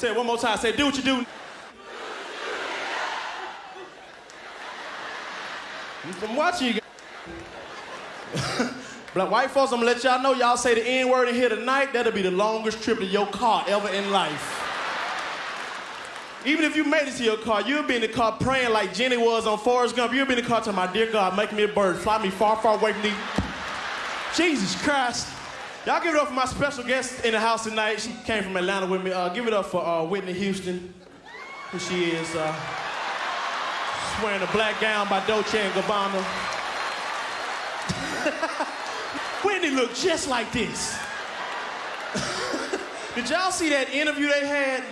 Say it one more time. Say, do what you do. I'm watching you. Black white folks, I'm gonna let y'all know y'all say the N word in here tonight, that'll be the longest trip to your car ever in life. Even if you made it to your car, you'll be in the car praying like Jenny was on Forrest Gump. You'll be in the car telling my dear God, make me a bird, fly me far, far away from these. Jesus Christ. Y'all give it up for my special guest in the house tonight. She came from Atlanta with me. Uh, give it up for uh, Whitney Houston, who she is. Uh, she's wearing a black gown by Dolce & Gabbana. Whitney looked just like this. Did y'all see that interview they had?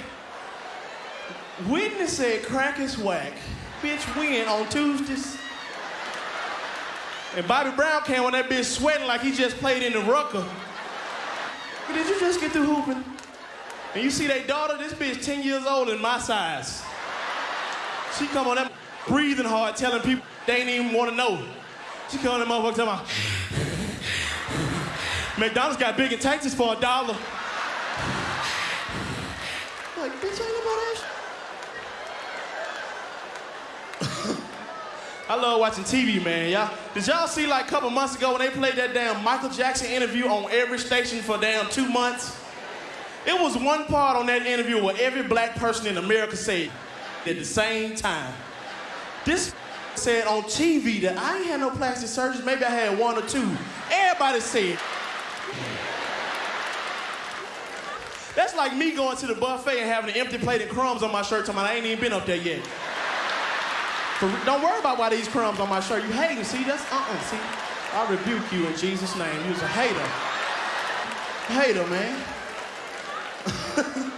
Whitney said crack is whack. Bitch win on Tuesdays. And Bobby Brown came on that bitch sweating like he just played in the Rucker. Did you just get through hooping? And you see that daughter, this bitch 10 years old and my size. She come on that breathing hard, telling people they ain't even want to know. She come on that motherfucker talking about, McDonald's got Big N' Tasty for a dollar. Like, bitch, ain't nobody else. I love watching TV, man. Y'all, did y'all see like a couple months ago when they played that damn Michael Jackson interview on every station for damn two months? It was one part on that interview where every black person in America said at the same time. This said on TV that I ain't had no plastic surgery. Maybe I had one or two. Everybody said. That's like me going to the buffet and having an empty plate of crumbs on my shirt, talking about I ain't even been up there yet. For, don't worry about why these crumbs on my shirt. You hating. See, that's uh-uh. See, I rebuke you in Jesus' name. You's a hater. Hater, man.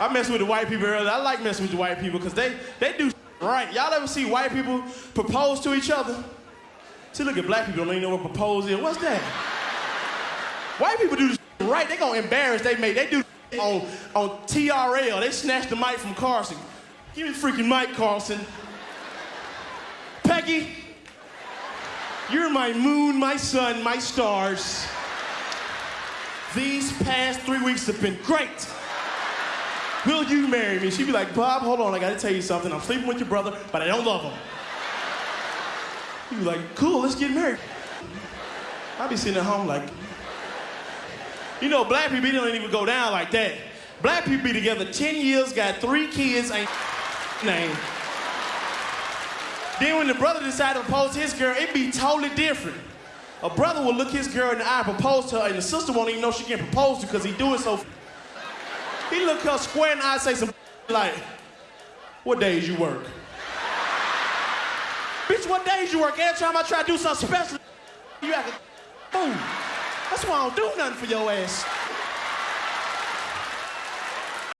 I mess with the white people earlier. I like messing with the white people because they, they do right. Y'all ever see white people propose to each other? See, look at black people don't even know what propose is. What's that? White people do right. They gonna embarrass they mate. They do on, on TRL. They snatch the mic from Carson. Give me freaking mic, Carson. You're my moon, my sun, my stars. These past three weeks have been great. Will you marry me? She'd be like, Bob, hold on, I gotta tell you something. I'm sleeping with your brother, but I don't love him. He'd be like, cool, let's get married. I'd be sitting at home like, you know, black people don't even go down like that. Black people be together 10 years, got three kids, ain't name. Then when the brother decided to propose to his girl, it'd be totally different. A brother will look his girl in the eye, propose to her, and the sister won't even know she can propose to because he do it so. He look her square in the eye, say some like, "What days you work?" Bitch, what days you work? Every time I try to do something special, you act a fool. That's why I don't do nothing for your ass.